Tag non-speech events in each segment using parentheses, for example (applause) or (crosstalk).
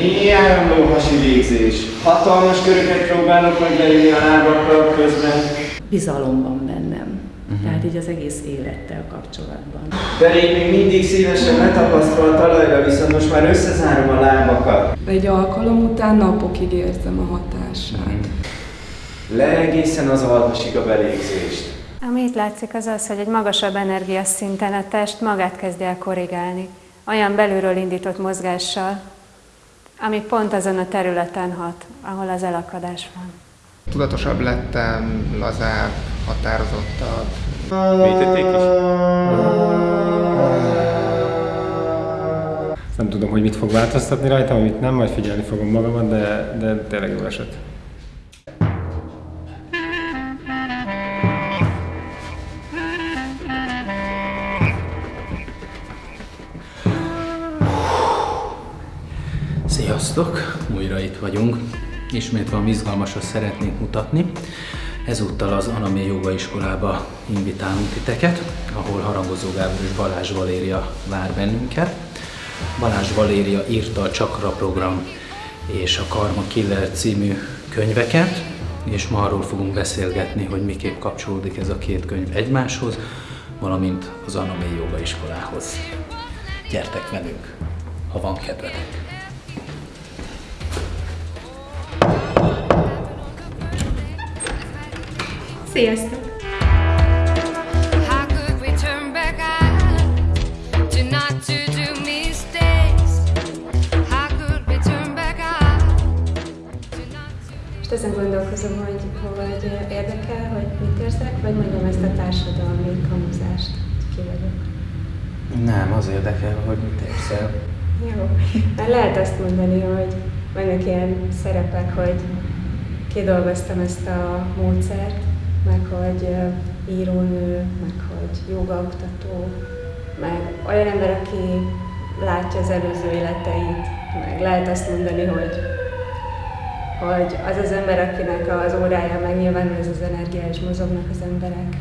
Mély áramló hasi végzés. Hatalmas köröket próbálok meg a lábakkal közben. Bizalom van bennem. Uh-huh. Tehát így az egész élettel kapcsolatban. Derék még mindig szívesen letapasztol a talajra, viszont most már összezárom a lábakat. Egy alkalom után napokig érzem a hatását. Mhm. Le egészen az alvasig a belégzést. Ami itt látszik az az, hogy egy magasabb energiaszinten a test magát kezdi el korrigálni, olyan belülről indított mozgással, ami pont azon a területen hat, ahol az elakadás van. Tudatosabb lettem, lazább, határozottabb. Mélyítették is? Nem tudom, hogy mit fog változtatni rajtam, amit nem, majd figyelni fogom magamat, de, de tényleg jó esett. Sziasztok! Újra itt vagyunk. Ismét valami izgalmasat szeretnénk mutatni. Ezúttal az Anamé Joga Iskolába invitálunk titeket, ahol Harangozó Gábor és Balázs Valéria vár bennünket. Balázs Valéria írta a Csakra program és a Karma Killer című könyveket, és ma arról fogunk beszélgetni, hogy miképp kapcsolódik ez a két könyv egymáshoz, valamint az Anamé Joga Iskolához. Gyertek velünk, ha van kedvetek! To Most ezen gondolkozom, hogy hogy érdekel, hogy mit érzek, vagy mondjam ezt a társadalmi kamuzást, ki vagyok. Nem, az érdekel, hogy mit érzel. Jó. Már lehet azt mondani, hogy vannak ilyen szerepek, hogy kidolgoztam ezt a módszert, meg hogy írónő, meg hogy jogaoktató, meg olyan ember, aki látja az előző életeit, meg lehet azt mondani, hogy hogy az az ember, akinek az órája megnyilvánul ez az energia, és mozognak az emberek.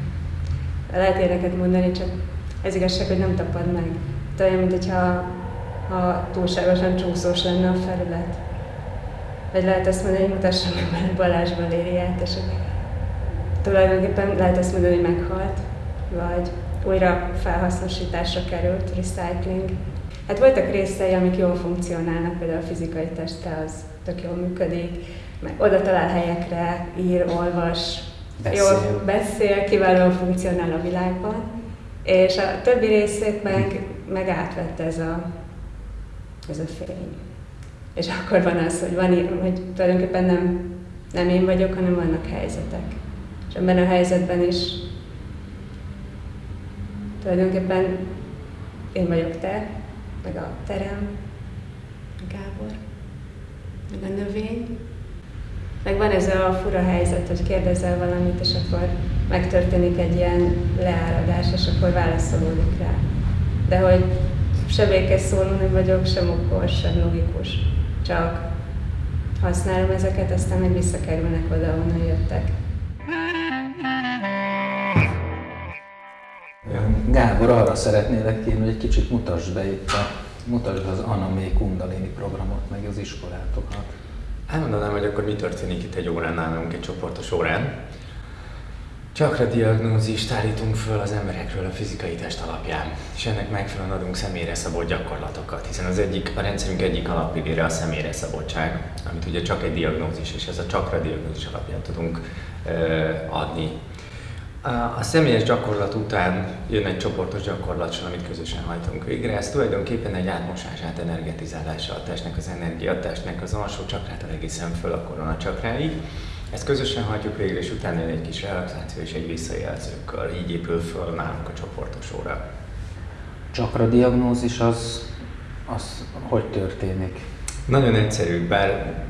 Lehet ilyeneket mondani, csak ez igazság, hogy nem tapad meg. De olyan, mint hogyha ha túlságosan csúszós lenne a felület. Vagy lehet azt mondani, hogy mutassam meg Balázs Valériát, és akkor tulajdonképpen lehet azt mondani, hogy meghalt, vagy újra felhasznosításra került, recycling. Hát voltak részei, amik jól funkcionálnak, például a fizikai teste az tök jól működik, meg oda talál helyekre, ír, olvas, Beszél. jól beszél, kiválóan funkcionál a világban, és a többi részét meg, meg átvette ez a, ez a fény. És akkor van az, hogy, van, hogy tulajdonképpen nem, nem én vagyok, hanem vannak helyzetek. És ebben a helyzetben is tulajdonképpen én vagyok te, meg a terem, a Gábor, meg a növény. Meg van ez a fura helyzet, hogy kérdezel valamit, és akkor megtörténik egy ilyen leáradás, és akkor válaszolódik rá. De hogy se békés szóló nem vagyok, sem okos, sem logikus. Csak használom ezeket, aztán meg visszakerülnek oda, ahonnan jöttek. Gábor, arra szeretnélek kérni, hogy egy kicsit mutasd be itt a, mutasd az Anamé Kundalini programot, meg az iskolátokat. Elmondanám, hogy akkor mi történik itt egy órán nálunk, egy csoportos órán. Csakra diagnózist állítunk föl az emberekről a fizikai test alapján, és ennek megfelelően adunk személyre szabott gyakorlatokat, hiszen az egyik, a rendszerünk egyik alapillére a személyre szabottság, amit ugye csak egy diagnózis, és ez a csakra diagnózis alapján tudunk adni. A, személyes gyakorlat után jön egy csoportos gyakorlat, amit közösen hajtunk végre. Ez tulajdonképpen egy átmosását, energetizálása a testnek, az energia, a testnek az alsó csakrától egészen föl a korona csakráig. Ezt közösen hajtjuk végre, és utána jön egy kis relaxáció és egy visszajelzőkör. Így épül föl nálunk a csoportos óra. Csakra diagnózis az, az hogy történik? Nagyon egyszerű, bár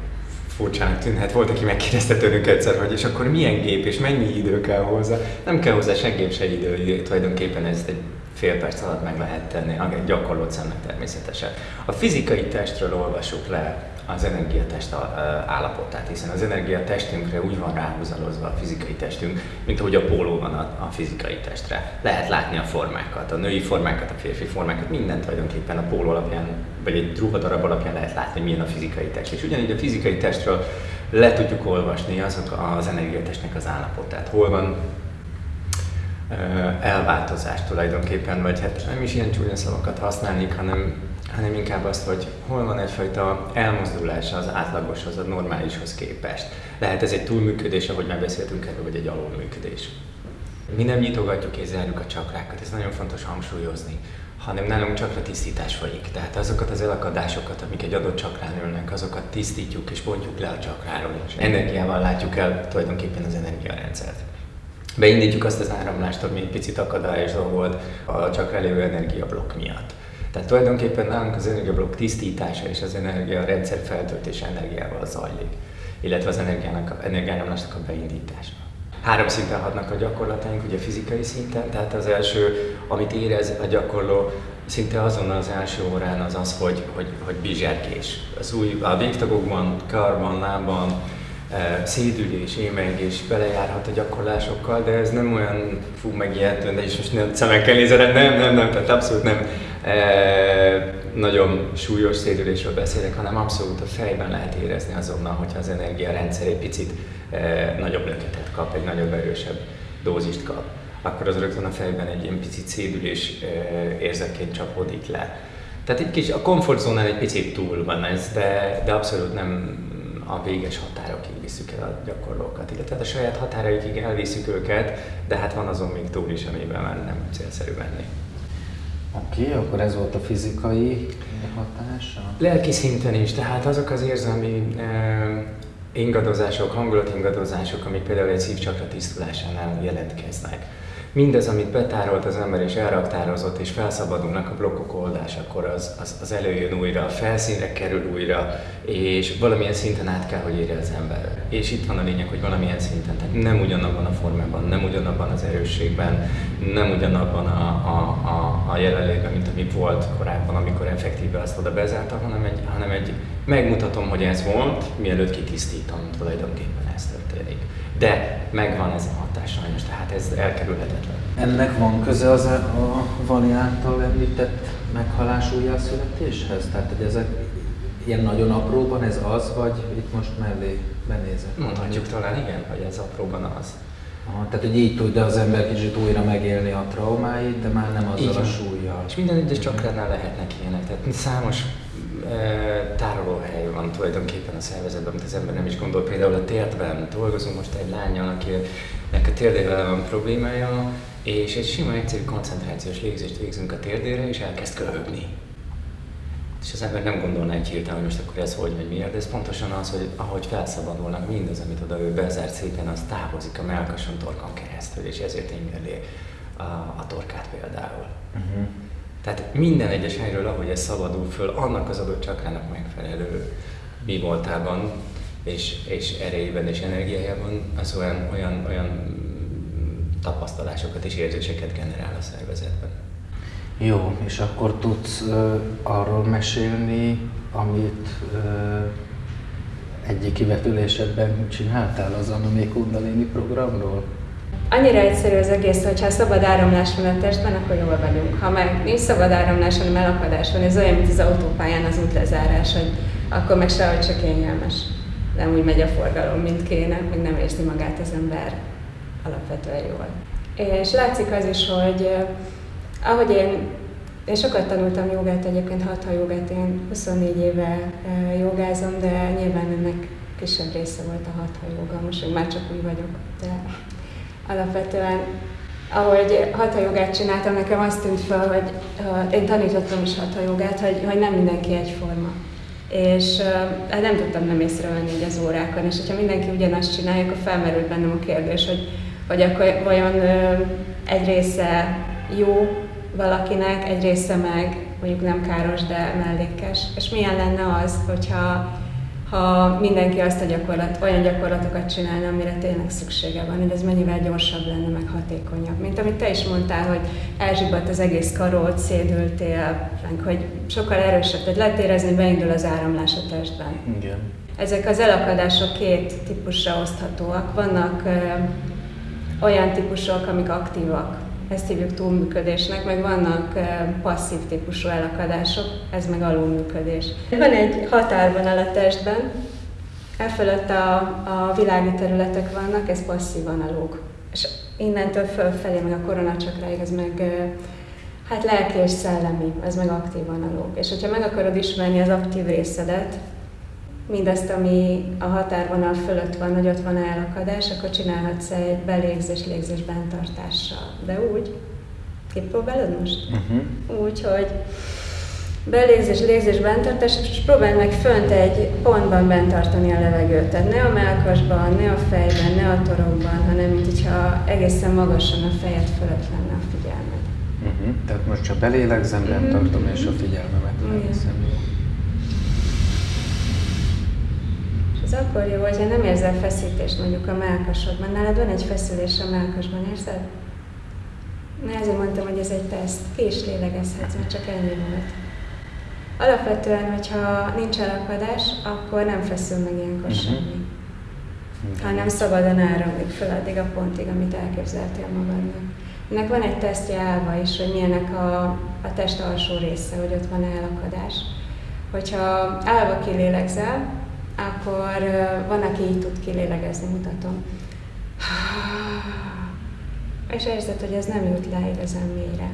furcsának tűnhet. Volt, aki megkérdezte tőlünk egyszer, hogy és akkor milyen gép és mennyi idő kell hozzá. Nem kell hozzá se gép, se idő, tulajdonképpen ezt egy fél perc alatt meg lehet tenni, a gyakorlott szemnek természetesen. A fizikai testről olvasjuk le az energiatest állapotát, hiszen az energiatestünkre úgy van ráhúzalozva a fizikai testünk, mint ahogy a póló van a, a fizikai testre. Lehet látni a formákat, a női formákat, a férfi formákat, mindent tulajdonképpen a póló alapján, vagy egy ruhadarab alapján lehet látni, milyen a fizikai test. És ugyanígy a fizikai testről le tudjuk olvasni azok az energiatestnek az állapotát. Hol van elváltozás tulajdonképpen, vagy hát nem is ilyen csúnya szavakat használnék, hanem, hanem inkább azt, hogy hol van egyfajta elmozdulás az átlagoshoz, a normálishoz képest. Lehet ez egy túlműködés, ahogy már beszéltünk erről, vagy egy alulműködés. Mi nem nyitogatjuk és zárjuk a csakrákat, ez nagyon fontos hangsúlyozni, hanem nálunk csakra tisztítás folyik. Tehát azokat az elakadásokat, amik egy adott csakrán ülnek, azokat tisztítjuk és bontjuk le a csakráról, és energiával látjuk el tulajdonképpen az energiarendszert. Beindítjuk azt az áramlást, ami egy picit akadályozó volt a csakra lévő energiablokk miatt. Tehát tulajdonképpen nálunk az energiablokk tisztítása és az energiarendszer feltöltése energiával zajlik, illetve az energiának, energiáramlásnak a beindítása. Három szinten hatnak a gyakorlataink, ugye fizikai szinten, tehát az első, amit érez a gyakorló, szinte azonnal az első órán az az, hogy, hogy, hogy bizserkés. Az új, a végtagokban, karban, lábban, eh, szédülés, émengés belejárhat a gyakorlásokkal, de ez nem olyan fú megijedtő, de is most nem szemekkel nézed, nem, nem, nem, tehát abszolút nem e, nagyon súlyos szédülésről beszélek, hanem abszolút a fejben lehet érezni azonnal, hogyha az energiarendszer egy picit nagyobb löketet kap, egy nagyobb erősebb dózist kap, akkor az rögtön a fejben egy ilyen picit szédülés érzetként csapódik le. Tehát egy kis, a komfortzónán egy picit túl van ez, de, de abszolút nem a véges határokig visszük el a gyakorlókat, illetve hát a saját határaikig elviszük őket, de hát van azon még túl is, amiben már nem célszerű menni. Oké, okay, akkor ez volt a fizikai hatása. Lelki szinten is, tehát azok az érzelmi eh, ingadozások, hangulatingadozások, amik például egy szívcsakra tisztulásánál jelentkeznek. Mindez, amit betárolt az ember és elraktározott, és felszabadulnak a blokkok oldásakor, az, az, az előjön újra, a felszínre kerül újra, és valamilyen szinten át kell, hogy érje az ember. És itt van a lényeg, hogy valamilyen szinten, tehát nem ugyanabban a formában, nem ugyanabban az erősségben, nem ugyanabban a, a, a, a jelenlétben, mint ami volt korábban, amikor effektíve azt oda bezárta, hanem egy, hanem egy megmutatom, hogy ez volt, mielőtt kitisztítom, tulajdonképpen ez történik. De megvan ez a hatás sajnos, tehát ez elkerülhetetlen. Ennek van köze az a, Vali által említett meghalás újjászületéshez? Tehát, hogy ezek ilyen nagyon apróban ez az, vagy itt most mellé benézek? Mondhatjuk talán igen, hogy ez apróban az. Aha, tehát, hogy így tudja az ember kicsit újra megélni a traumáit, de már nem azzal Így a súlyjal. És minden egyes csakránál lehetnek ilyenek, tehát számos tárolóhely van tulajdonképpen a szervezetben, amit az ember nem is gondol. Például a térdben dolgozunk most egy lányjal, akinek a térdével van problémája, és egy sima, egyszerű koncentrációs légzést végzünk a térdére, és elkezd köhögni. És az ember nem gondolná egy hirtelen, hogy most akkor ez hogy vagy miért, de ez pontosan az, hogy ahogy felszabadulnak mindaz, amit oda ő bezárt szépen, az távozik a melkason torkon keresztül, és ezért ingeli a, a torkát például. Uh-huh. Tehát minden egyes helyről, ahogy ez szabadul föl, annak az adott csakrának megfelelő mi voltában, és, és erejében és energiájában, az olyan, olyan, olyan tapasztalásokat és érzéseket generál a szervezetben. Jó, és akkor tudsz ö, arról mesélni, amit ö, egyik kivetülésedben csináltál az Anamé Kundalini programról? Annyira egyszerű az egész, hogy ha szabad áramlás van a testben, akkor jól vagyunk. Ha meg nincs szabad áramlás, hanem elakadás van, ez olyan, mint az autópályán az útlezárás, hogy akkor meg sehogy csak kényelmes. Nem úgy megy a forgalom, mint kéne, meg nem érzi magát az ember alapvetően jól. És látszik az is, hogy eh, ahogy én, én sokat tanultam jogát, egyébként hatha jogát, én 24 éve eh, jogázom, de nyilván ennek kisebb része volt a hatha joga, most már csak úgy vagyok, de alapvetően ahogy hatha jogát csináltam, nekem azt tűnt fel, hogy uh, én tanítottam is hatha jogát, hogy, hogy nem mindenki egyforma. És uh, nem tudtam nem észrevenni így az órákon, és hogyha mindenki ugyanazt csinálja, akkor felmerült bennem a kérdés, hogy, hogy akkor vajon uh, egy része jó valakinek, egy része meg mondjuk nem káros, de mellékes. És milyen lenne az, hogyha ha mindenki azt a gyakorlat, olyan gyakorlatokat csinálna, amire tényleg szüksége van, hogy ez mennyivel gyorsabb lenne, meg hatékonyabb. Mint amit te is mondtál, hogy elzsibadt az egész karót, szédültél, hogy sokkal erősebb, tehát lehet érezni, beindul az áramlás a testben. Igen. Ezek az elakadások két típusra oszthatóak. Vannak ö, olyan típusok, amik aktívak, ezt hívjuk túlműködésnek, meg vannak passzív típusú elakadások, ez meg alulműködés. Van egy határvonal a testben, e fölött a, a világi területek vannak, ez passzív analóg. És innentől fölfelé, meg a koronacsakráig, ez meg hát lelki és szellemi, ez meg aktív analóg. És hogyha meg akarod ismerni az aktív részedet, mindazt, ami a határvonal fölött van, hogy ott van elakadás, akkor csinálhatsz egy belégzés-légzés bentartással. De úgy, kipróbálod most? Uh-huh. Úgy, hogy belégzés, légzés, bentartás, és próbáld meg fönt egy pontban bentartani a levegőt. Tehát ne a melkasban, ne a fejben, ne a torokban, hanem mint hogyha egészen magasan a fejed fölött lenne a figyelmed. Uh-huh. Tehát most csak belélegzem, bent tartom és a figyelmemet elveszem. És ez akkor jó, hogyha nem érzel feszítést mondjuk a melkasodban. Nálad van egy feszülés a melkasban, érzed? Na ezért mondtam, hogy ez egy teszt. Ki is lélegezhetsz, mert csak ennyi volt. Alapvetően, hogyha nincs elakadás, akkor nem feszül meg ilyenkor Mhm. semmi. Hanem szabadon áramlik föl addig a pontig, amit elképzeltél magadnak. Ennek van egy tesztje állva is, hogy milyenek a, a test alsó része, hogy ott van elakadás. Hogyha állva kilélegzel, akkor van, aki így tud kilélegezni, mutatom. És érzed, hogy ez nem jut le igazán mélyre.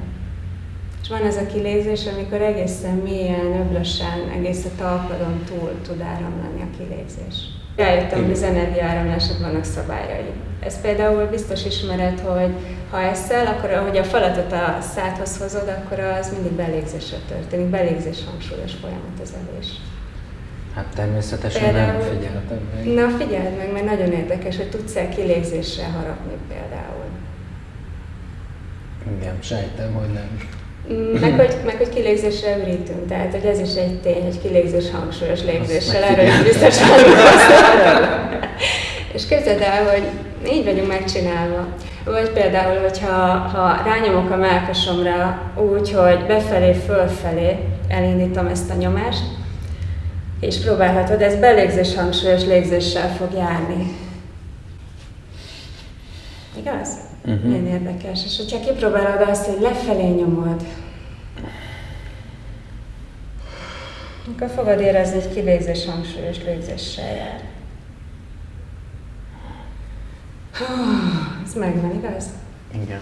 És van ez a kilégzés, amikor egészen mélyen, öblösen, egész a talpadon túl tud áramlani a kilégzés. Rájöttem, hogy az energiaáramlásnak vannak szabályai. Ez például biztos ismered, hogy ha eszel, akkor ahogy a falatot a szádhoz hozod, akkor az mindig belégzésre történik. Belégzés hangsúlyos folyamat az evés. Hát természetesen nem Például- figyeltem meg. Na figyeld meg, mert nagyon érdekes, hogy tudsz-e kilégzésre harapni például. Igen, sejtem, hogy nem. Mm, Meg hogy, meg hogy kilégzésre ürítünk, tehát hogy ez is egy tény, hogy kilégzés hangsúlyos légzéssel, erről is biztos. És képzeld el, hogy így vagyunk megcsinálva. Vagy például, hogyha ha rányomok a melkasomra úgy, hogy befelé, fölfelé elindítom ezt a nyomást, és próbálhatod, ez belégzés hangsúlyos légzéssel fog járni. Igaz? Uh-huh. Milyen érdekes. És hogyha kipróbálod azt, hogy lefelé nyomod, akkor fogod érezni, hogy kilégzés hangsúlyos légzéssel jár. Hú, Ez megvan, igaz? Igen.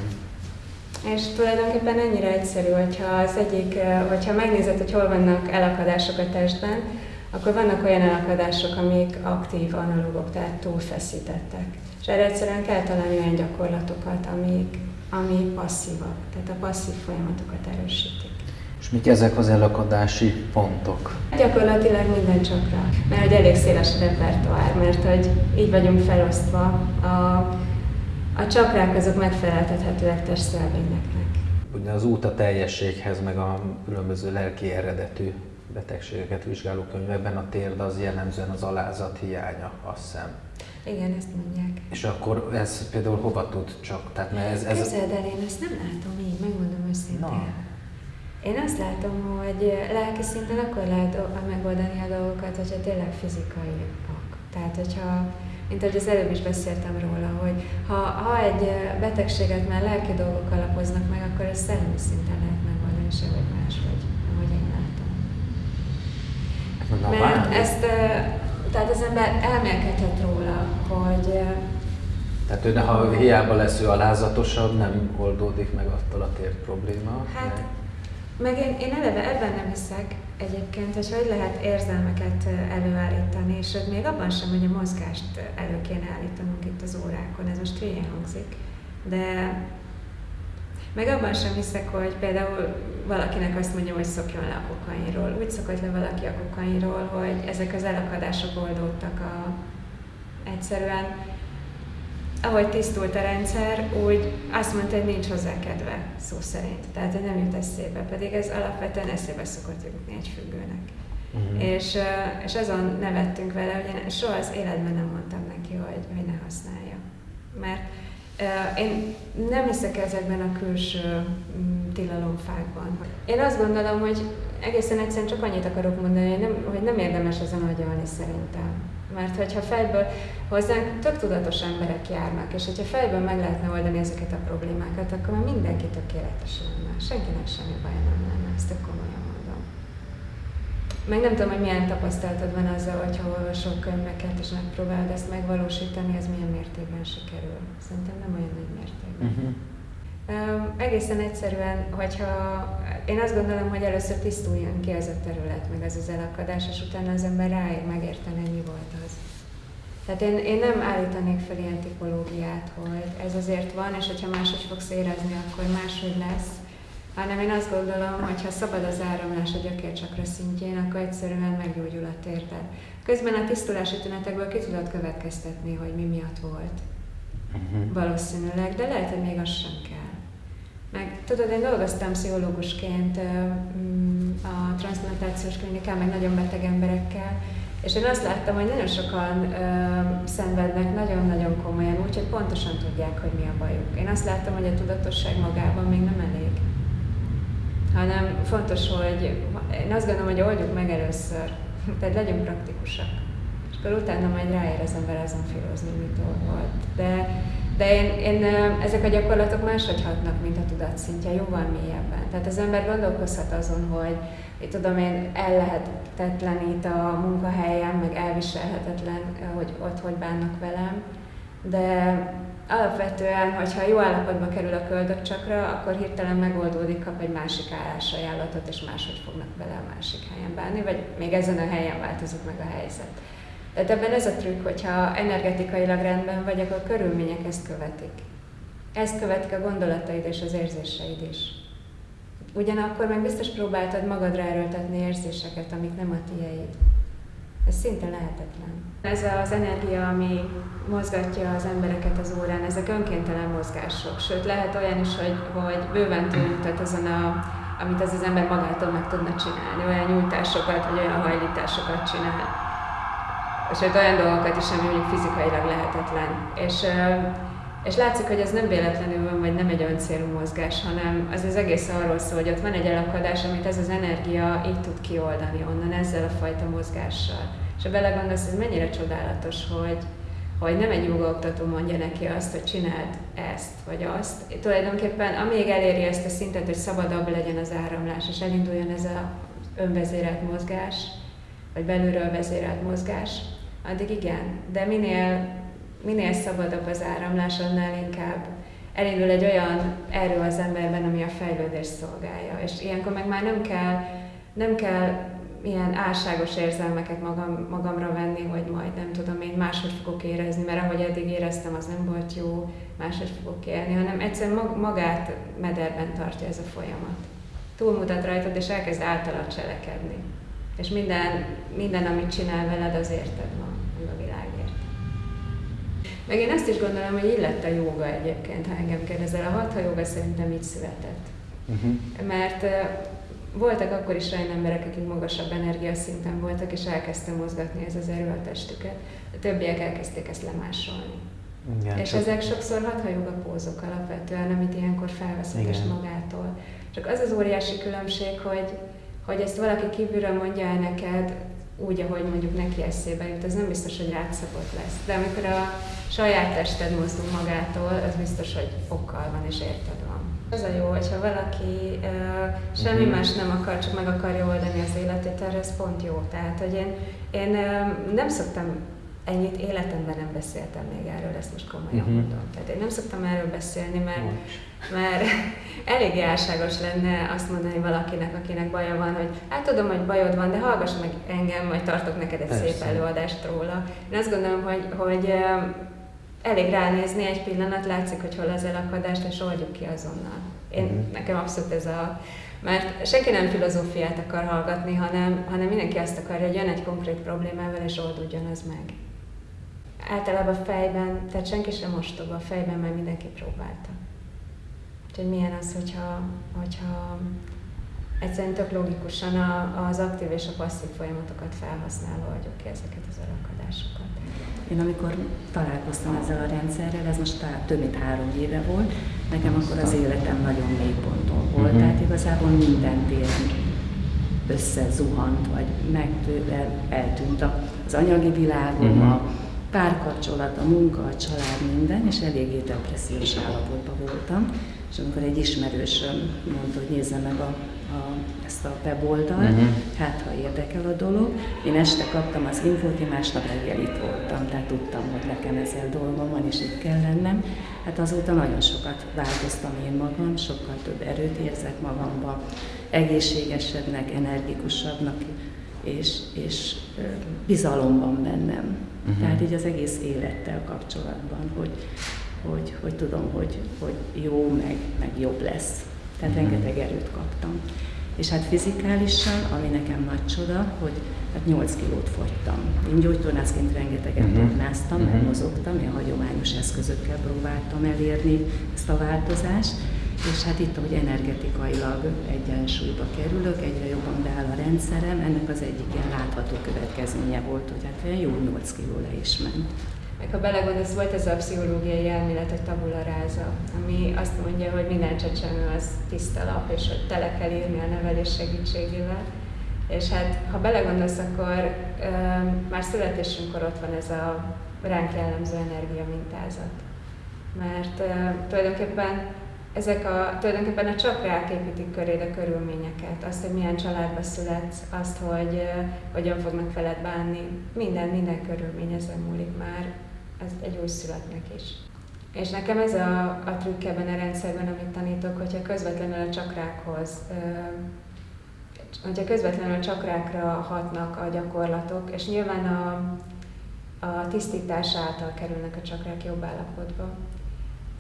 És tulajdonképpen ennyire egyszerű, hogyha az egyik, eh, hogyha megnézed, hogy hol vannak elakadások a testben, akkor vannak olyan elakadások, amik aktív analógok, tehát túlfeszítettek. És erre egyszerűen kell találni olyan gyakorlatokat, amik, ami passzívak, tehát a passzív folyamatokat erősítik. És mik ezek az elakadási pontok? Gyakorlatilag minden csakra, mert hogy elég széles a repertoár, mert hogy így vagyunk felosztva. A, a csakrák azok megfeleltethetőek testszelvényeknek. Ugye az út a teljességhez, meg a különböző lelki eredetű betegségeket vizsgáló könyvekben a térd az jellemzően az alázat hiánya, azt hiszem. Igen, ezt mondják. És akkor ez például hova tud csak? Tehát ne ez, ez Képzeld el, én ezt nem látom így, megmondom őszintén. Na. Én azt látom, hogy lelki szinten akkor lehet megoldani a dolgokat, hogyha tényleg fizikaiak. Tehát, hogyha, mint ahogy az előbb is beszéltem róla, hogy ha, ha egy betegséget már lelki dolgok alapoznak meg, akkor ezt szellemi szinten lehet megoldani, sehogy máshogy, ahogy én látom. Na, Mert ezt, tehát az ember elmélkedhet róla, hogy Tehát ő, ha hiába lesz ő alázatosabb, nem oldódik meg attól a tér probléma. Hát, meg- meg én, én eleve ebben nem hiszek egyébként, hogy hogy lehet érzelmeket előállítani, és még abban sem, hogy a mozgást elő kéne állítanunk itt az órákon, ez most hülyén hangzik, de meg abban sem hiszek, hogy például valakinek azt mondja, hogy szokjon le a kokainról. Úgy szokott le valaki a kokainról, hogy ezek az elakadások oldódtak a, egyszerűen ahogy tisztult a rendszer, úgy azt mondta, hogy nincs hozzá kedve, szó szerint. Tehát, hogy nem jut eszébe, pedig ez alapvetően eszébe szokott jutni egy függőnek. Uh-huh. És, és azon nevettünk vele, hogy én soha az életben nem mondtam neki, hogy, hogy ne használja. Mert én nem hiszek ezekben a külső mm, tilalomfákban. Én azt gondolom, hogy egészen egyszerűen csak annyit akarok mondani, hogy nem, hogy nem érdemes ezen agyalni szerintem. Mert hogyha fejből hozzánk tök tudatos emberek járnak, és hogyha fejből meg lehetne oldani ezeket a problémákat, akkor már mindenki tökéletes lenne. Senkinek semmi baj nem lenne, ezt tök mondom. Meg nem tudom, hogy milyen tapasztalatod van azzal, hogyha olvasol könyveket, és megpróbálod ezt megvalósítani, ez milyen mértékben sikerül. Szerintem nem olyan nagy mértékben. Uh-huh. Um, egészen egyszerűen, hogyha én azt gondolom, hogy először tisztuljon ki ez a terület, meg ez az elakadás, és utána az ember ráér megérteni, hogy mi volt az. Tehát én, én nem állítanék fel ilyen tipológiát, hogy ez azért van, és hogyha máshogy fogsz érezni, akkor máshogy lesz, hanem én azt gondolom, hogy ha szabad az áramlás a gyökércsakra szintjén, akkor egyszerűen meggyógyul a térted. Közben a tisztulási tünetekből ki tudod következtetni, hogy mi miatt volt. Uh-huh. Valószínűleg, de lehet, hogy még az sem kell. Meg tudod, én dolgoztam pszichológusként mm, a transplantációs klinikán, meg nagyon beteg emberekkel, és én azt láttam, hogy nagyon sokan ö, szenvednek nagyon-nagyon komolyan, úgyhogy pontosan tudják, hogy mi a bajuk. Én azt láttam, hogy a tudatosság magában még nem elég. Hanem fontos, hogy én azt gondolom, hogy oldjuk meg először, (laughs) tehát legyünk praktikusak. És akkor utána majd ráér az ember azon filozni, mit volt. De de én, én, ezek a gyakorlatok máshogy hatnak, mint a tudatszintje, jóval mélyebben. Tehát az ember gondolkozhat azon, hogy én tudom én, ellehetetlenít a munkahelyem, meg elviselhetetlen, hogy ott hogy bánnak velem, de alapvetően, hogyha jó állapotba kerül a köldökcsakra, akkor hirtelen megoldódik, kap egy másik állásajánlatot, és máshogy fognak vele a másik helyen bánni, vagy még ezen a helyen változik meg a helyzet. Tehát ebben ez a trükk, hogyha energetikailag rendben vagy, akkor a körülmények ezt követik. Ezt követik a gondolataid és az érzéseid is. Ugyanakkor meg biztos próbáltad magadra erőltetni érzéseket, amik nem a tiéd. Ez szinte lehetetlen. Ez az energia, ami mozgatja az embereket az órán, ezek önkéntelen mozgások. Sőt, lehet olyan is, hogy, hogy bőven túlmutat azon, a, amit az az ember magától meg tudna csinálni. Olyan nyújtásokat, vagy olyan hajlításokat csinál sőt olyan dolgokat is, ami mondjuk fizikailag lehetetlen. És, és látszik, hogy ez nem véletlenül van, vagy nem egy öncélú mozgás, hanem az az egész arról szól, hogy ott van egy elakadás, amit ez az energia így tud kioldani onnan ezzel a fajta mozgással. És ha belegondolsz, ez mennyire csodálatos, hogy, hogy nem egy jogaoktató mondja neki azt, hogy csináld ezt vagy azt. Tulajdonképpen amíg eléri ezt a szintet, hogy szabadabb legyen az áramlás, és elinduljon ez a önvezérelt mozgás, vagy belülről vezérelt mozgás, addig igen. De minél, minél szabadabb az áramlás, annál inkább elindul egy olyan erő az emberben, ami a fejlődés szolgálja. És ilyenkor meg már nem kell, nem kell ilyen álságos érzelmeket magam, magamra venni, hogy majd nem tudom, én máshogy fogok érezni, mert ahogy eddig éreztem, az nem volt jó, máshogy fogok élni, hanem egyszerűen magát mederben tartja ez a folyamat. Túlmutat rajtad, és elkezd általad cselekedni. És minden, minden, amit csinál veled, az érted van, meg a világért. Meg én azt is gondolom, hogy így lett a joga egyébként, ha engem kérdezel. A hatha joga szerintem így született. Uh-huh. Mert voltak akkor is olyan emberek, akik magasabb energiaszinten voltak, és elkezdtem mozgatni ez az erő a testüket. A többiek elkezdték ezt lemásolni. Igen, és csak... ezek sokszor hatha joga pózok alapvetően, amit ilyenkor felvesz magától. Csak az az óriási különbség, hogy hogy ezt valaki kívülről mondja el neked, úgy, ahogy mondjuk neki eszébe jut, ez nem biztos, hogy rád szabott lesz. De amikor a saját tested mozdul magától, az biztos, hogy okkal van és érted. Az a jó, hogyha valaki uh, semmi uh-huh. más nem akar, csak meg akarja oldani az életét, erre ez pont jó. Tehát, hogy én, én uh, nem szoktam ennyit életemben nem beszéltem még erről, ezt most komolyan uh-huh. mondom. Tehát én nem szoktam erről beszélni, mert, mert (laughs) elég álságos lenne azt mondani valakinek, akinek baja van, hogy hát tudom, hogy bajod van, de hallgass meg engem, majd tartok neked egy Persze. szép előadást róla. Én azt gondolom, hogy, hogy elég ránézni egy pillanat, látszik, hogy hol az elakadás, és oldjuk ki azonnal. Én, uh-huh. Nekem abszolút ez a... Mert senki nem filozófiát akar hallgatni, hanem, hanem mindenki azt akarja, hogy jön egy konkrét problémával, és oldódjon az meg általában fejben, tehát senki sem ostoba, fejben már mindenki próbálta. Úgyhogy milyen az, hogyha, hogyha egyszerűen tök logikusan az aktív és a passzív folyamatokat felhasználva adjuk ki ezeket az alakadásokat. Én amikor találkoztam ezzel a rendszerrel, ez most tá- több mint három éve volt, nekem akkor az életem nagyon mély ponton volt, Mhm. tehát igazából minden téren összezuhant, vagy megtő, el, eltűnt az anyagi világom, Mhm. a párkapcsolat, a munka, a család, minden, és eléggé depressziós állapotban voltam. És amikor egy ismerősöm mondta, hogy nézze meg a, a, ezt a weboldalt, Mhm. hát ha érdekel a dolog. Én este kaptam az infót, én másnap reggel itt voltam, tehát tudtam, hogy nekem ezzel dolgom van, és itt kell lennem. Hát azóta nagyon sokat változtam én magam, sokkal több erőt érzek magamba, egészségesebbnek, energikusabbnak, és, és bizalom van bennem. Mhm. Tehát így az egész élettel kapcsolatban, hogy, hogy, hogy tudom, hogy, hogy jó, meg, meg jobb lesz. Tehát rengeteg erőt kaptam. És hát fizikálisan, ami nekem nagy csoda, hogy hát 8 kilót fogytam. Én gyógytornászként rengeteget Mhm. tornáztam, meg Mhm. mozogtam, ilyen hagyományos eszközökkel próbáltam elérni ezt a változást, és hát itt, hogy energetikailag egyensúlyba kerülök, egyre jobban beáll a rendszerem, ennek az egyik ilyen látható következménye volt, hogy hát olyan jó 8 kiló le is ment. Ha belegondolsz, volt ez a pszichológiai elmélet, hogy tabula rasa, ami azt mondja, hogy minden csecsemő az tiszta lap, és hogy tele kell írni a nevelés segítségével. És hát, ha belegondolsz, akkor ö, már születésünkkor ott van ez a ránk jellemző energia mintázat. Mert ö, tulajdonképpen ezek a, tulajdonképpen a csakrák építik köréd a körülményeket, azt, hogy milyen családba születsz, azt, hogy ö, hogyan fognak veled bánni, minden, minden körülmény ezen múlik már, ez egy új születnek is. És nekem ez a, a trükk ebben a rendszerben, amit tanítok, hogyha közvetlenül a csakrákhoz, hogyha közvetlenül a csakrákra hatnak a gyakorlatok, és nyilván a, a tisztítás által kerülnek a csakrák jobb állapotba,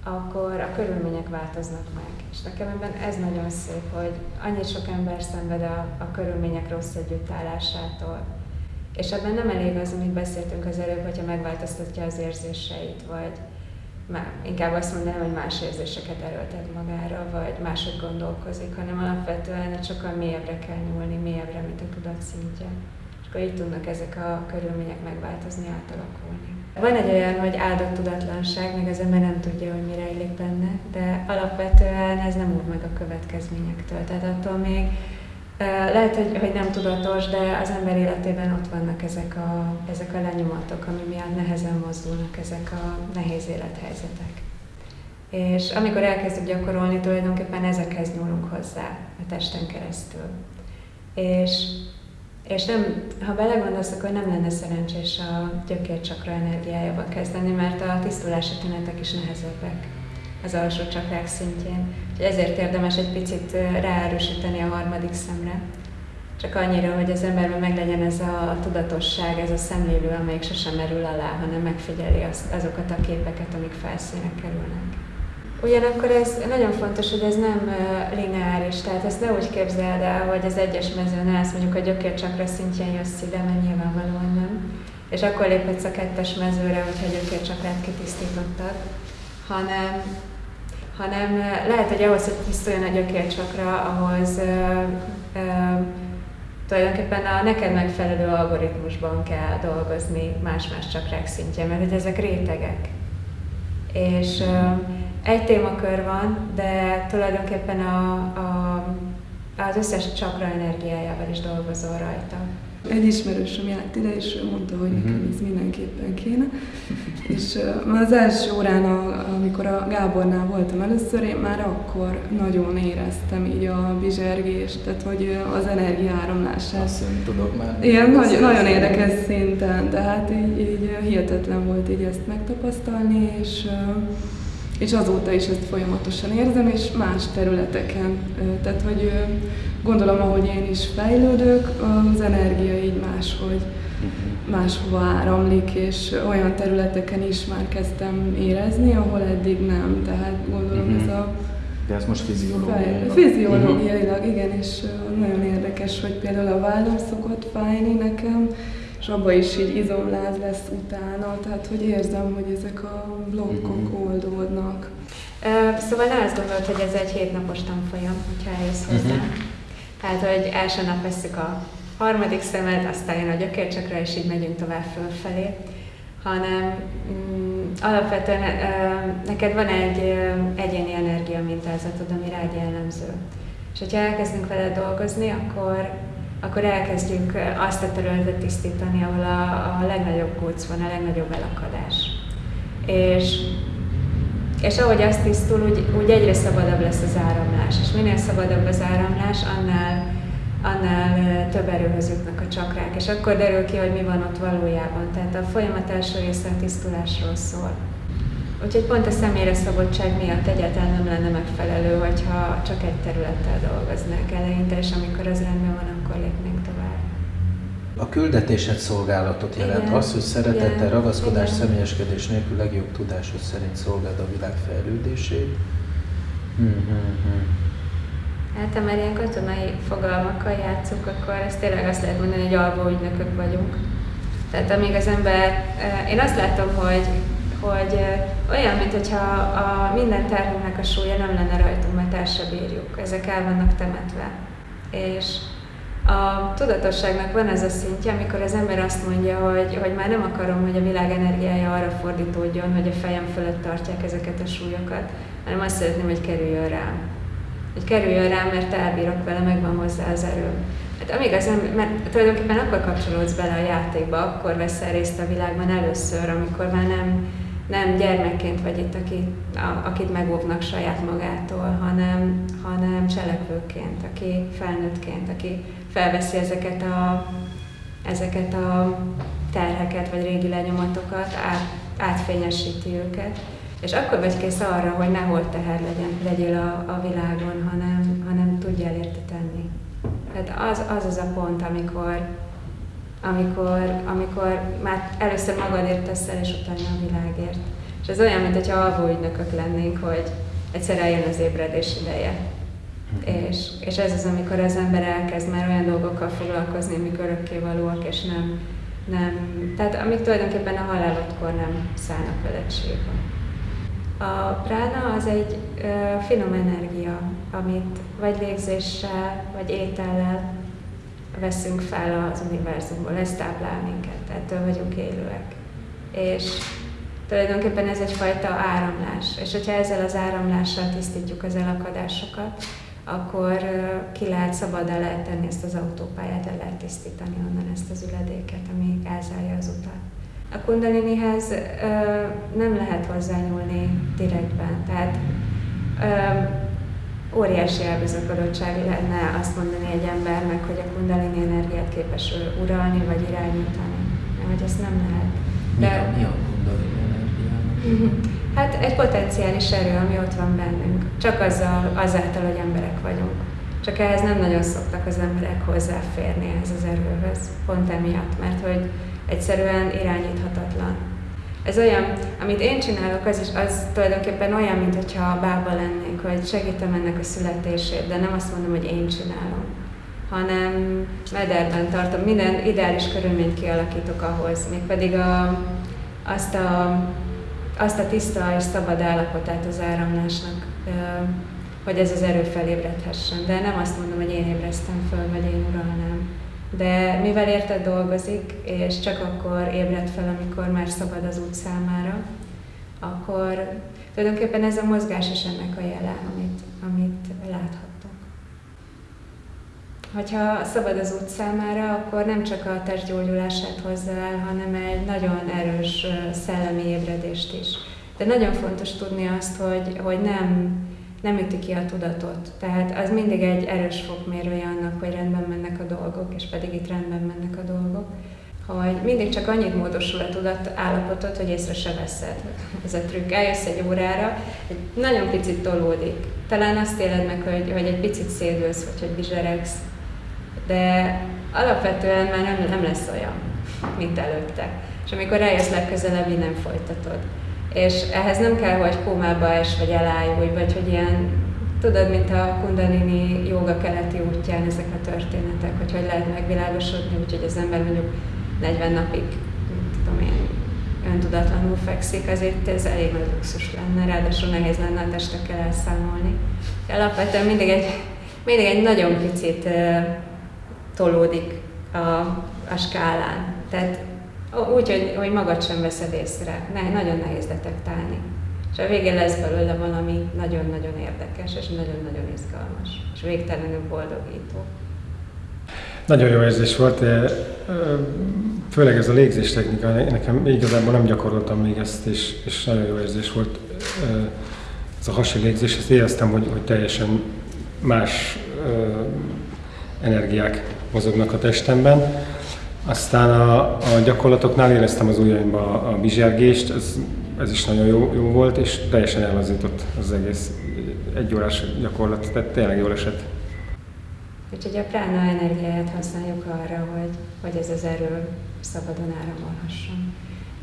akkor a körülmények változnak meg. És nekem ebben ez nagyon szép, hogy annyi sok ember szenved a, a körülmények rossz együttállásától. És ebben nem elég az, amit beszéltünk az előbb, hogyha megváltoztatja az érzéseit, vagy már inkább azt mondanám, hogy más érzéseket erőltet magára, vagy máshogy gondolkozik, hanem alapvetően sokkal mélyebbre kell nyúlni, mélyebbre, mint a tudat szintje. És akkor így tudnak ezek a körülmények megváltozni, átalakulni. Van egy olyan, hogy áldott tudatlanság, meg az ember nem tudja, hogy mi rejlik benne, de alapvetően ez nem úr meg a következményektől. Tehát attól még lehet, hogy, hogy nem tudatos, de az ember életében ott vannak ezek a, ezek a lenyomatok, ami miatt nehezen mozdulnak ezek a nehéz élethelyzetek. És amikor elkezdjük gyakorolni, tulajdonképpen ezekhez nyúlunk hozzá a testen keresztül. És és nem, ha belegondolsz, akkor nem lenne szerencsés a gyökércsakra energiájába kezdeni, mert a tisztulási tünetek is nehezebbek az alsó csakrák szintjén. Úgyhogy ezért érdemes egy picit ráerősíteni a harmadik szemre. Csak annyira, hogy az emberben meglegyen ez a tudatosság, ez a szemlélő, amelyik sosem merül alá, hanem megfigyeli az, azokat a képeket, amik felszínre kerülnek. Ugyanakkor ez nagyon fontos, hogy ez nem lineáris, tehát ezt ne úgy képzeld el, hogy az egyes mezőn állsz, mondjuk a gyökércsakra szintjén jössz ide, mert nyilvánvalóan nem. És akkor léphetsz a kettes mezőre, hogyha a gyökércsakrát kitisztítottad, hanem, hanem lehet, hogy ahhoz, hogy tisztuljon a gyökércsakra, ahhoz uh, uh, tulajdonképpen a neked megfelelő algoritmusban kell dolgozni más-más csakrák szintjén, mert hogy ezek rétegek. És uh, egy témakör van, de tulajdonképpen a, a, az összes csakra energiájával is dolgozol rajta. Egy ismerősöm járt ide, és ő mondta, hogy nekem ez mindenképpen kéne. És az első órán, amikor a Gábornál voltam először, én már akkor nagyon éreztem így a bizsergést, tehát hogy az energiáramlását. Azt én tudok már. Igen, nagyon, nagyon érdekes szinten, tehát így, így hihetetlen volt így ezt megtapasztalni, és és azóta is ezt folyamatosan érzem, és más területeken. Tehát, hogy gondolom, ahogy én is fejlődök, az energia így máshogy, máshova áramlik, és olyan területeken is már kezdtem érezni, ahol eddig nem. Tehát gondolom ez a De ez most fiziológiailag. Fiziológiailag, igen, és nagyon érdekes, hogy például a vállam szokott fájni nekem, és abban is így izomláz lesz utána, tehát hogy érzem, hogy ezek a blokkok oldódnak. Uh, szóval ne azt gondolod, hogy ez egy hétnapos tanfolyam, hogyha eljössz hozzá. Tehát, hogy első nap veszük a harmadik szemet, aztán jön a gyökércsakra, és így megyünk tovább fölfelé, hanem mm, alapvetően neked van egy egyéni energia mintázatod, ami rád jellemző. És hogyha elkezdünk vele dolgozni, akkor, akkor elkezdjük azt a területet tisztítani, ahol a, a legnagyobb kóc van, a legnagyobb elakadás. És és ahogy az tisztul, úgy, úgy egyre szabadabb lesz az áramlás. És minél szabadabb az áramlás, annál, annál több erőhöz jutnak a csakrák. És akkor derül ki, hogy mi van ott valójában. Tehát a folyamat első része a tisztulásról szól. Úgyhogy pont a személyre szabadság miatt egyáltalán nem lenne megfelelő, hogyha csak egy területtel dolgoznák eleinte, és amikor az rendben van, akkor lépnénk tovább. A küldetésed szolgálatot jelent Igen. az, hogy szeretettel, ragaszkodás, Igen. személyeskedés nélkül legjobb tudásod szerint szolgáld a világ fejlődését. Mhm. Hát, ha már ilyen katonai fogalmakkal játszunk, akkor ezt tényleg azt lehet mondani, hogy alvó ügynökök vagyunk. Tehát amíg az ember, én azt látom, hogy, hogy olyan, mintha a minden terhünknek a súlya nem lenne rajtunk, mert el se bírjuk. Ezek el vannak temetve. És a tudatosságnak van ez a szintje, amikor az ember azt mondja, hogy, hogy már nem akarom, hogy a világ energiája arra fordítódjon, hogy a fejem fölött tartják ezeket a súlyokat, hanem azt szeretném, hogy kerüljön rám. Hogy kerüljön rám, mert elbírok vele, megvan hozzá az erőm. Hát amíg az ember, mert tulajdonképpen akkor kapcsolódsz bele a játékba, akkor veszel részt a világban először, amikor már nem, nem gyermekként vagy itt, aki, a, akit megóvnak saját magától, hanem, hanem cselekvőként, aki felnőttként, aki felveszi ezeket a, ezeket a terheket vagy régi lenyomatokat, át, átfényesíti őket. És akkor vagy kész arra, hogy ne hol teher legyen, legyél a, a világon, hanem, hanem tudjál érte tenni. Tehát az, az az a pont, amikor, amikor, amikor már először magadért teszel, és utána a világért. És ez olyan, mintha alvó ügynökök lennénk, hogy egyszer eljön az ébredés ideje. És, és ez az, amikor az ember elkezd már olyan dolgokkal foglalkozni, amik örökkévalóak, és nem, nem, tehát amik tulajdonképpen a halálodkor nem szállnak veled sírva. A prána az egy finom energia, amit vagy légzéssel, vagy étellel veszünk fel az univerzumból, ez táplál minket, ettől vagyunk élőek. És tulajdonképpen ez egyfajta áramlás, és hogyha ezzel az áramlással tisztítjuk az elakadásokat, akkor ki lehet szabadá lehet tenni ezt az autópályát, el lehet tisztítani onnan ezt az üledéket, ami elzárja az utat. A kundalinihez ö, nem lehet hozzányúlni direktben, tehát ö, óriási elbizakodottság lenne azt mondani egy embernek, hogy a kundalini energiát képes uralni vagy irányítani. Mert hogy ezt nem lehet. Mi a, mi a kundalini energiának? Hát egy potenciális erő, ami ott van bennünk. Csak azzal, azáltal, hogy emberek vagyunk. Csak ehhez nem nagyon szoktak az emberek hozzáférni ehhez az erőhöz. Pont emiatt, mert hogy egyszerűen irányíthatatlan. Ez olyan, amit én csinálok, az, is, az tulajdonképpen olyan, mintha bába lennék, hogy segítem ennek a születését, de nem azt mondom, hogy én csinálom, hanem mederben tartom. Minden ideális körülményt kialakítok ahhoz, mégpedig a, azt a azt a tiszta és szabad állapotát az áramlásnak, hogy ez az erő felébredhessen. De nem azt mondom, hogy én ébresztem föl, vagy én uralnám. De mivel érted dolgozik, és csak akkor ébred fel, amikor már szabad az út számára, akkor tulajdonképpen ez a mozgás is ennek a jele, amit, amit láthattok. Hogyha szabad az út számára, akkor nem csak a test gyógyulását hozza el, hanem egy nagyon erős szellemi ébredést is. De nagyon fontos tudni azt, hogy, hogy nem, nem üti ki a tudatot. Tehát az mindig egy erős fokmérője annak, hogy rendben mennek a dolgok, és pedig itt rendben mennek a dolgok. Hogy mindig csak annyit módosul a tudat állapotot, hogy észre se veszed. Ez a trükk. Eljössz egy órára, egy nagyon picit tolódik. Talán azt éled meg, hogy, hogy egy picit szédülsz, vagy hogy bizseregsz, de alapvetően már nem, nem lesz olyan, mint előtte. És amikor eljössz legközelebb, így nem folytatod. És ehhez nem kell, hogy kómába es, vagy elájulj, vagy hogy ilyen, tudod, mint a kundalini joga keleti útján ezek a történetek, hogy hogy lehet megvilágosodni, úgyhogy az ember mondjuk 40 napig, tudom én, öntudatlanul fekszik, azért ez elég nagy luxus lenne, ráadásul nehéz lenne a testekkel elszámolni. Alapvetően mindig egy mindig egy nagyon picit ö, tolódik a, a skálán. Tehát úgy, hogy, hogy magad sem veszed észre. Ne, nagyon nehéz detektálni. És a végén lesz belőle valami nagyon-nagyon érdekes, és nagyon-nagyon izgalmas, és végtelenül boldogító. Nagyon jó érzés volt, főleg ez a légzés technika, nekem igazából nem gyakoroltam még ezt, és, és nagyon jó érzés volt ez a hasi légzés, ezt éreztem, hogy, hogy teljesen más energiák mozognak a testemben. Aztán a, a gyakorlatoknál éreztem az ujjaimba a, bizsergést, ez, ez is nagyon jó, jó volt, és teljesen elvazított az egész egy órás gyakorlat, tehát tényleg jól esett. Úgyhogy a prána energiáját használjuk arra, hogy, hogy ez az erő szabadon áramolhasson.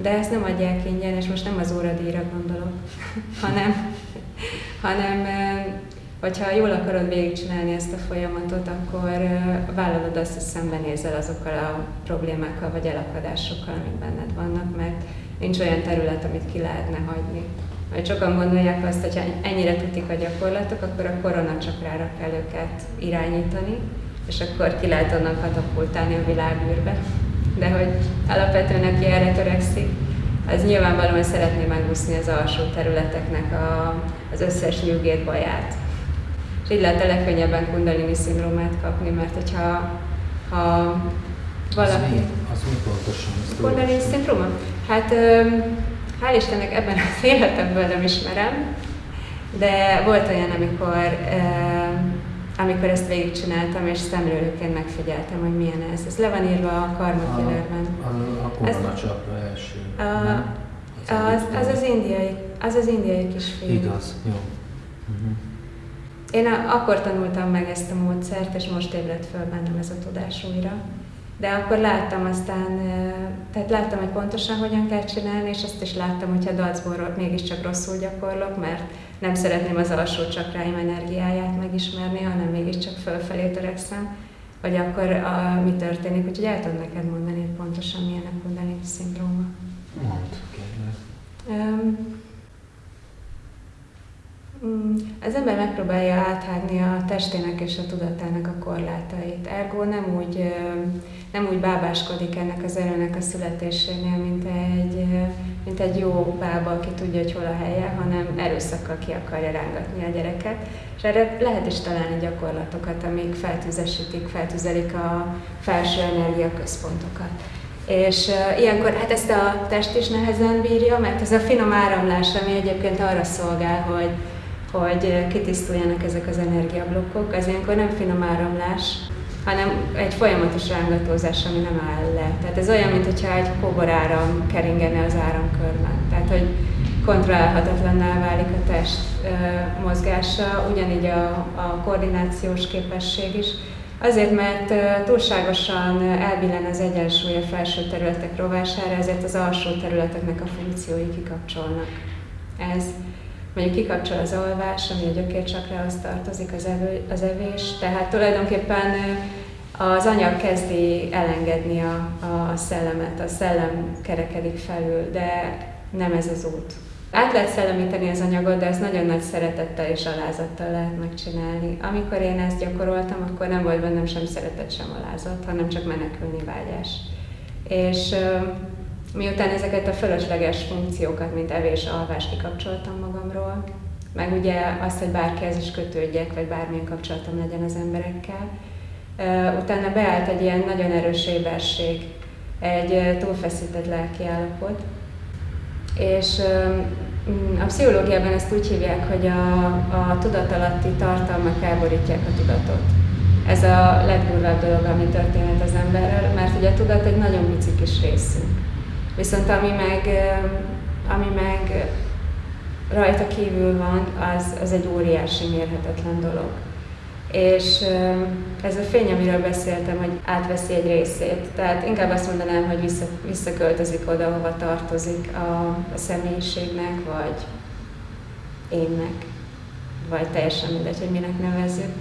De ezt nem adják ingyen, és most nem az óradíjra gondolok, (laughs) hanem, hanem hogyha jól akarod végigcsinálni ezt a folyamatot, akkor vállalod azt, hogy szembenézel azokkal a problémákkal vagy elakadásokkal, amik benned vannak, mert nincs olyan terület, amit ki lehetne hagyni. Mert sokan gondolják azt, hogy ha ennyire tutik a gyakorlatok, akkor a koronacsakrára kell őket irányítani, és akkor ki lehet onnan katapultálni a világűrbe. De hogy alapvetően aki erre törekszik, az nyilvánvalóan szeretné megúszni az alsó területeknek a, az összes nyugét baját. És így lehet a legkönnyebben kundalini szindrómát kapni, mert hogyha ha valaki... Az mi pontosan? Kundalini szindróma? Hát hál' Istennek ebben az (laughs) életemből nem ismerem, de volt olyan, amikor, amikor ezt végigcsináltam, és szemlélőként megfigyeltem, hogy milyen ez. Ez le van írva a Karma Killerben. A, a, a első. A, nem? az, az, az indiai, az az indiai kisfiú. Igaz, jó. Uh-huh. Én a, akkor tanultam meg ezt a módszert, és most ébredt föl bennem ez a tudás újra. De akkor láttam aztán, tehát láttam, hogy pontosan hogyan kell csinálni, és azt is láttam, hogyha dacból mégiscsak rosszul gyakorlok, mert nem szeretném az alsó csakráim energiáját megismerni, hanem mégiscsak fölfelé törekszem, vagy akkor a, mi történik. Úgyhogy el tudom neked mondani, hogy pontosan milyen a kundalini szindróma. Mondd, kérlek. Um, az ember megpróbálja áthágni a testének és a tudatának a korlátait. Ergo nem úgy, nem úgy bábáskodik ennek az erőnek a születésénél, mint egy, mint egy jó bába, aki tudja, hogy hol a helye, hanem erőszakkal ki akarja rángatni a gyereket. És erre lehet is találni gyakorlatokat, amik feltüzesítik, feltüzelik a felső energiaközpontokat. És ilyenkor hát ezt a test is nehezen bírja, mert ez a finom áramlás, ami egyébként arra szolgál, hogy hogy kitisztuljanak ezek az energiablokkok. Ez ilyenkor nem finom áramlás, hanem egy folyamatos rángatózás, ami nem áll le. Tehát ez olyan, mintha egy áram keringene az áramkörben. Tehát, hogy kontrollálhatatlanná válik a test mozgása, ugyanígy a, a koordinációs képesség is. Azért, mert túlságosan elbillen az egyensúly a felső területek rovására, ezért az alsó területeknek a funkciói kikapcsolnak. Ez mondjuk kikapcsol az alvás, ami a gyökércsakrához tartozik, az, evő, az evés, tehát tulajdonképpen az anyag kezdi elengedni a, a szellemet, a szellem kerekedik felül, de nem ez az út. Át lehet szellemíteni az anyagot, de ezt nagyon nagy szeretettel és alázattal lehet megcsinálni. Amikor én ezt gyakoroltam, akkor nem volt bennem sem szeretet, sem alázat, hanem csak menekülni vágyás. És Miután ezeket a fölösleges funkciókat, mint evés, alvás kikapcsoltam magamról, meg ugye azt, hogy bárkihez is kötődjek, vagy bármilyen kapcsolatom legyen az emberekkel, utána beállt egy ilyen nagyon erős éberség, egy túlfeszített lelki állapot, és a pszichológiában ezt úgy hívják, hogy a, a tudatalatti tartalmak elborítják a tudatot. Ez a legdurvább dolog, ami történhet az emberrel, mert ugye a tudat egy nagyon pici kis részünk. Viszont ami meg, ami meg rajta kívül van, az, az egy óriási mérhetetlen dolog. És ez a fény, amiről beszéltem, hogy átveszi egy részét. Tehát inkább azt mondanám, hogy vissza, visszaköltözik oda, hova tartozik a, a személyiségnek, vagy énnek, vagy teljesen mindegy, hogy minek nevezzük.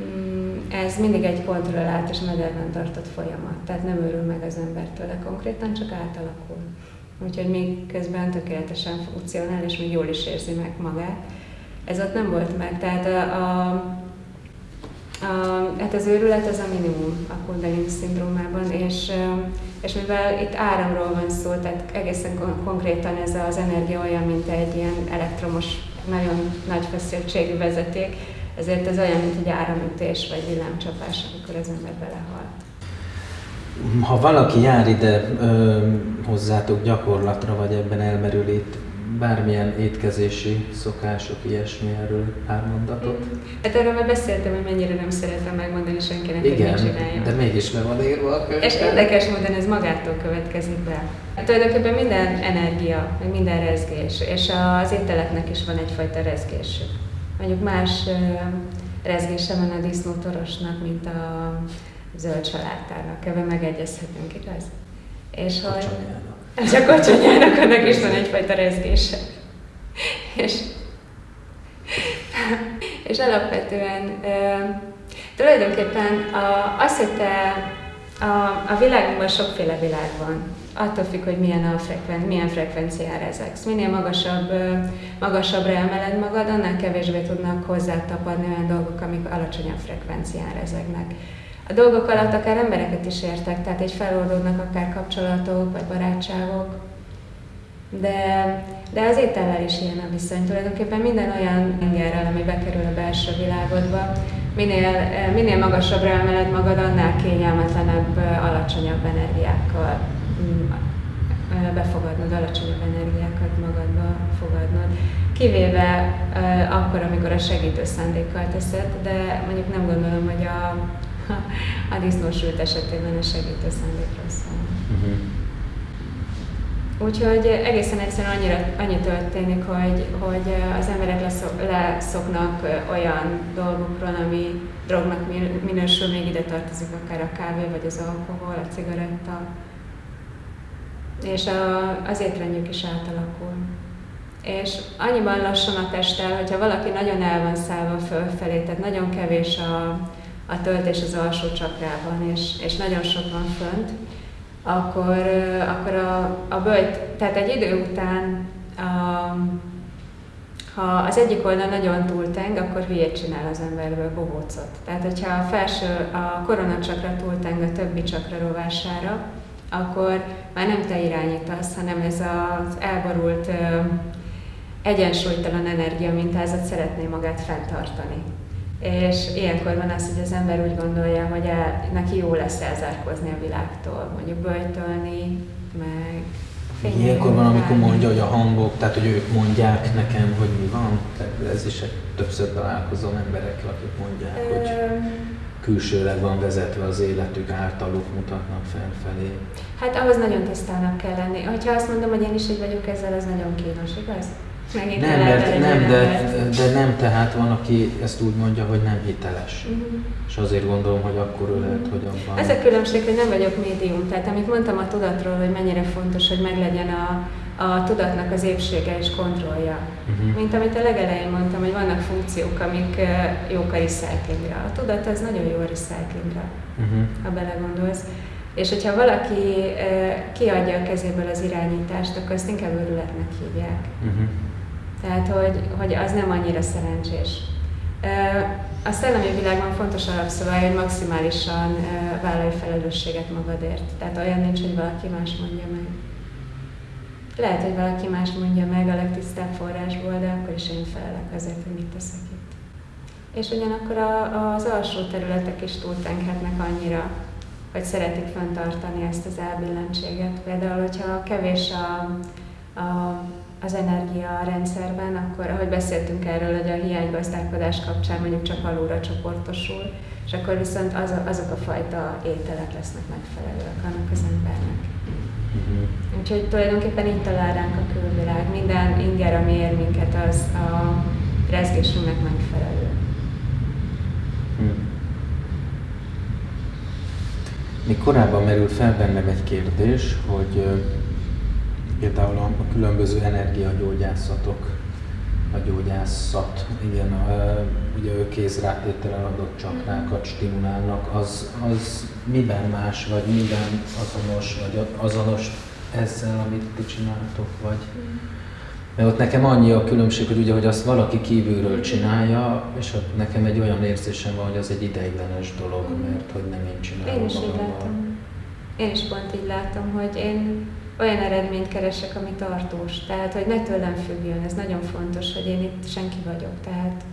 Mm, ez mindig egy kontrollált és mederben tartott folyamat, tehát nem örül meg az ember tőle konkrétan, csak átalakul. Úgyhogy még közben tökéletesen funkcionál, és még jól is érzi meg magát. Ez ott nem volt meg, tehát a, a A, hát az őrület az a minimum a Kundalini szindrómában, és, és mivel itt áramról van szó, tehát egészen kon- konkrétan ez az energia olyan, mint egy ilyen elektromos, nagyon nagy feszültségű vezeték, ezért ez olyan, mint egy áramütés vagy villámcsapás, amikor az ember belehal. Ha valaki jár ide ö, hozzátok gyakorlatra, vagy ebben elmerül itt bármilyen étkezési szokások, ilyesmi erről pár mondatot? Hát erről már beszéltem, hogy mennyire nem szeretem megmondani senkinek, hogy mit Igen, de mégis le van írva a könyvben. És érdekes módon ez magától következik be. Hát tulajdonképpen minden energia, meg minden rezgés, és az ételeknek is van egyfajta rezgésük. Mondjuk más rezgése van a disznótorosnak, mint a zöld saláttának. Ebben megegyezhetünk, igaz? És hogy... És a kocsonyának annak is van egyfajta rezgése. És, és alapvetően tulajdonképpen a, az, hogy te a, a világunkban sokféle világ van. Attól függ, hogy milyen, a frekven, milyen frekvenciára ezeksz. Minél magasabb, magasabbra emeled magad, annál kevésbé tudnak hozzátapadni olyan dolgok, amik alacsonyabb frekvencián rezegnek. A dolgok alatt akár embereket is értek, tehát egy feloldódnak akár kapcsolatok, vagy barátságok, de, de az étellel is ilyen a viszony. Tulajdonképpen minden olyan ingerrel, ami bekerül a belső világodba, minél, eh, minél magasabbra emeled magad, annál kényelmetlenebb, eh, alacsonyabb energiákkal mm, eh, befogadnod, alacsonyabb energiákat magadba fogadnod. Kivéve akkor, amikor a segítő szándékkal teszed, de mondjuk nem gondolom, hogy a, (laughs) a disznósült esetében a segítő szándékról szól. Uh-huh. Úgyhogy egészen egyszerűen annyira, annyi történik, hogy, hogy az emberek leszok, leszoknak olyan dolgokról, ami drognak minősül, még ide tartozik akár a kávé, vagy az alkohol, a cigaretta. És a, az étrendjük is átalakul. És annyiban lassan a testtel, hogyha valaki nagyon el van szállva fölfelé, tehát nagyon kevés a, a töltés az alsó csakrában, és, és nagyon sok van fönt, akkor, akkor a, a böjt, tehát egy idő után, a, ha az egyik oldal nagyon túlteng, akkor hülyét csinál az emberből bohócot. Tehát, hogyha a felső, a koronacsakra túlteng a többi csakra rovására, akkor már nem te irányítasz, hanem ez az elborult, egyensúlytalan energia mintázat szeretné magát fenntartani. És ilyenkor van az, hogy az ember úgy gondolja, hogy el, neki jó lesz elzárkozni a világtól, mondjuk böjtölni, meg Ilyenkor van, amikor mondja, hogy a hangok, tehát hogy ők mondják nekem, hogy mi van. Tehát ez is egy többször találkozom emberekkel, akik mondják, Ö... hogy külsőleg van vezetve az életük, általuk mutatnak felfelé. Hát ahhoz nagyon tisztának kell lenni. Ha azt mondom, hogy én is így vagyok ezzel, az nagyon kínos, igaz? Megint nem, mert nem, de, de nem, tehát van, aki ezt úgy mondja, hogy nem hiteles. Uh-huh. És azért gondolom, hogy akkor ő lehet, hogy abban... Ez a különbség, hogy nem vagyok médium. Tehát amit mondtam a tudatról, hogy mennyire fontos, hogy meglegyen a, a tudatnak az épsége és kontrollja. Uh-huh. Mint amit a legelején mondtam, hogy vannak funkciók, amik jók a recyclingra. A tudat az nagyon jó a recyclingra, uh-huh. ha belegondolsz. És hogyha valaki kiadja a kezéből az irányítást, akkor azt inkább őrületnek hívják. Uh-huh. Tehát, hogy, hogy az nem annyira szerencsés. A szellemi világban fontos alapszabály, hogy maximálisan vállalj felelősséget magadért. Tehát olyan nincs, hogy valaki más mondja meg. Lehet, hogy valaki más mondja meg a legtisztább forrásból, de akkor is én felelek azért, hogy mit teszek itt. És ugyanakkor a, az alsó területek is túltenkhetnek annyira, hogy szeretik fenntartani ezt az elbillentséget. Például, hogyha kevés a, a az energia rendszerben, akkor ahogy beszéltünk erről, hogy a hiánygazdálkodás kapcsán mondjuk csak alulra csoportosul, és akkor viszont az, azok a fajta ételek lesznek megfelelőek annak az embernek. Uh-huh. Úgyhogy tulajdonképpen így talál ránk a külvilág. Minden inger, ami ér minket, az a rezgésünknek megfelelő. Uh-huh. Még korábban merült fel bennem egy kérdés, hogy például a, a különböző energiagyógyászatok, a gyógyászat, igen, a, ugye ő kézrátételen adott csakrákat stimulálnak, az, az miben más, vagy miben azonos, vagy azonos ezzel, amit ti csináltok, vagy? Mert ott nekem annyi a különbség, hogy ugye, hogy azt valaki kívülről csinálja, és ott nekem egy olyan érzésem van, hogy az egy ideiglenes dolog, mert hogy nem én csinálom Én is így látom. Én is pont így látom, hogy én olyan eredményt keresek, ami tartós. Tehát, hogy ne tőlem függjön. Ez nagyon fontos, hogy én itt senki vagyok. Tehát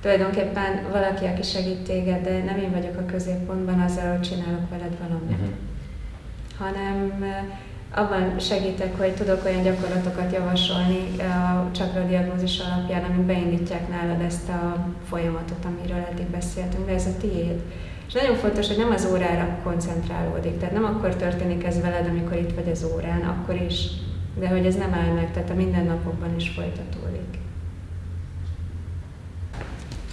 tulajdonképpen valaki, aki segít téged, de nem én vagyok a középpontban azzal, hogy csinálok veled valamit. Mhm. hanem abban segítek, hogy tudok olyan gyakorlatokat javasolni a csakra diagnózis alapján, amik beindítják nálad ezt a folyamatot, amiről eddig beszéltünk, de ez a tiéd. És nagyon fontos, hogy nem az órára koncentrálódik, tehát nem akkor történik ez veled, amikor itt vagy az órán, akkor is, de hogy ez nem áll meg, tehát a mindennapokban is folytatódik.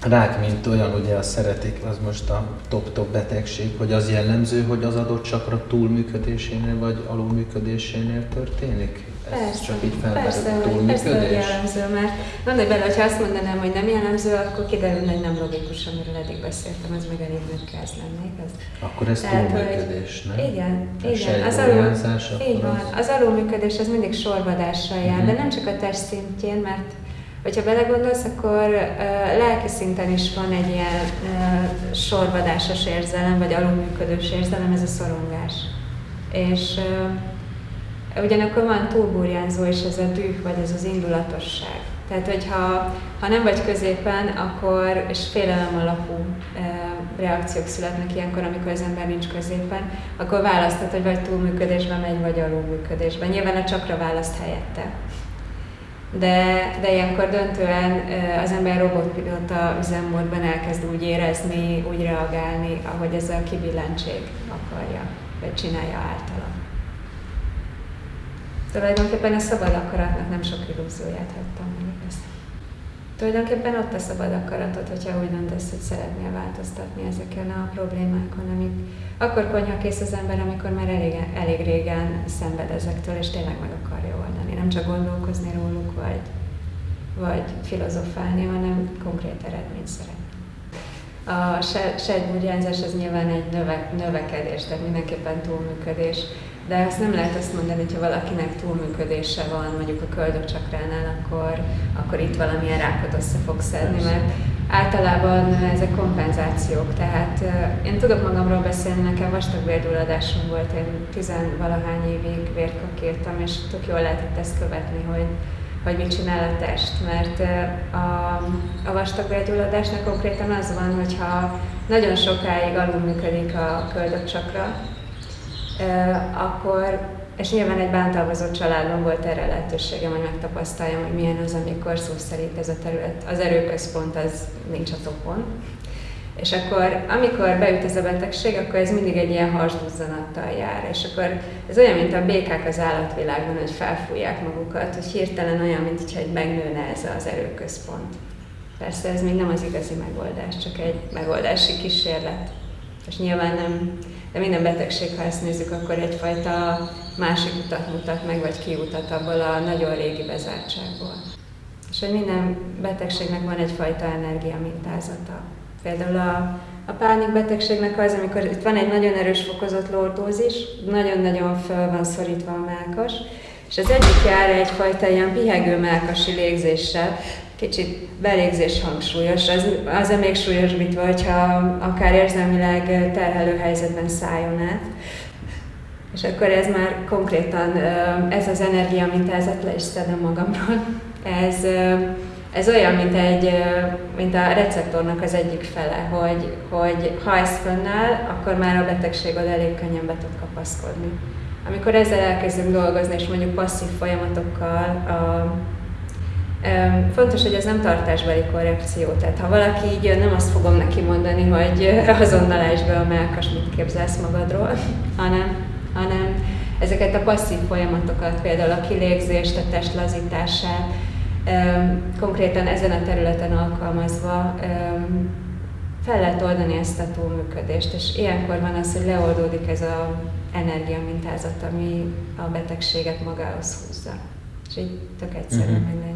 A rák, mint olyan, ugye azt szeretik, az most a top-top betegség, hogy az jellemző, hogy az adott csakra túlműködésénél vagy alulműködésénél történik? Ez Persze, csak így persze, hogy, persze, hogy jellemző, mert gondolj bele, hogyha azt mondanám, hogy nem jellemző, akkor kiderülne, hogy nem logikus, amiről eddig beszéltem, az meg elég nagy káz lennék. Ez. Akkor ez Tehát, túlműködés, nem? Igen, A igen. Az, alul, így van. az- Az alulműködés az mindig sorvadással jár, Mhm. de nem csak a test szintjén, mert hogyha belegondolsz, akkor uh, lelki szinten is van egy ilyen uh, sorvadásos érzelem, vagy alulműködős érzelem, ez a szorongás. És uh, ugyanakkor van túlburjánzó is ez a düh, vagy ez az indulatosság. Tehát, hogyha ha nem vagy középen, akkor, és félelem alapú e, reakciók születnek ilyenkor, amikor az ember nincs középen, akkor választhat, hogy vagy túlműködésben megy, vagy alulműködésben. Nyilván a csakra választ helyette. De, de ilyenkor döntően az ember robotpilóta üzemmódban elkezd úgy érezni, úgy reagálni, ahogy ez a kibillentség akarja, vagy csinálja általa. Tulajdonképpen a szabad akaratnak nem sok illúzióját hagytam meg ezt. Tulajdonképpen ott a szabad akaratod, hogyha úgy döntesz, hogy szeretnél változtatni ezeken a problémákon, amik akkor konyhakész az ember, amikor már elég, elég régen szenved ezektől, és tényleg meg akarja. Nem csak gondolkozni róluk, vagy, vagy filozofálni, hanem konkrét eredményt szeretni. A se- sejtburjánzás az nyilván egy növe, növekedés, tehát mindenképpen túlműködés, de azt nem lehet azt mondani, hogy ha valakinek túlműködése van, mondjuk a köldökcsakránál, akkor, akkor itt valamilyen rákot össze fog szedni, mert általában ezek kompenzációk, tehát én tudok magamról beszélni, nekem vastagbérgyulladásom volt, én tizenvalahány évig vért kakírtam, és tök jól lehetett ezt követni, hogy, hogy mit csinál a test, mert a, a vastagbérgyulladásnak konkrétan az van, hogyha nagyon sokáig alulműködik a köldökcsakra, akkor és nyilván egy bántalmazott családban volt erre lehetőségem, hogy megtapasztaljam, hogy milyen az, amikor szó szerint ez a terület, az erőközpont az nincs a topon. És akkor, amikor beüt ez a betegség, akkor ez mindig egy ilyen hasduzzanattal jár. És akkor ez olyan, mint a békák az állatvilágban, hogy felfújják magukat, hogy hirtelen olyan, mint hogyha egy megnőne ez az erőközpont. Persze ez még nem az igazi megoldás, csak egy megoldási kísérlet. És nyilván nem, de minden betegség, ha ezt nézzük, akkor egyfajta másik utat mutat meg, vagy kiutat abból a nagyon régi bezártságból. És hogy minden betegségnek van egyfajta energia mintázata. Például a, a pánikbetegségnek az, amikor itt van egy nagyon erős fokozott lordózis, nagyon-nagyon föl van szorítva a melkas, és az egyik jár egyfajta ilyen pihegő melkasi légzéssel, kicsit belégzés hangsúlyos, az, az még súlyosbítva, hogyha akár érzelmileg terhelő helyzetben szálljon át. És akkor ez már konkrétan, ez az energia mintázat le is szedem magamról. Ez, ez olyan, mint, egy, mint a receptornak az egyik fele, hogy, hogy ha ez fönnáll, akkor már a betegségod elég könnyen be tud kapaszkodni. Amikor ezzel elkezdünk dolgozni, és mondjuk passzív folyamatokkal, a, Fontos, hogy ez nem tartásbeli korrekció, tehát ha valaki így jön, nem azt fogom neki mondani, hogy azonnal be a melkas, mit képzelsz magadról, (laughs) hanem, hanem ezeket a passzív folyamatokat, például a kilégzést, a test lazítását, konkrétan ezen a területen alkalmazva fel lehet oldani ezt a túlműködést, és ilyenkor van az, hogy leoldódik ez az energiamintázat, ami a betegséget magához húzza. És így tök uh-huh. meg lehet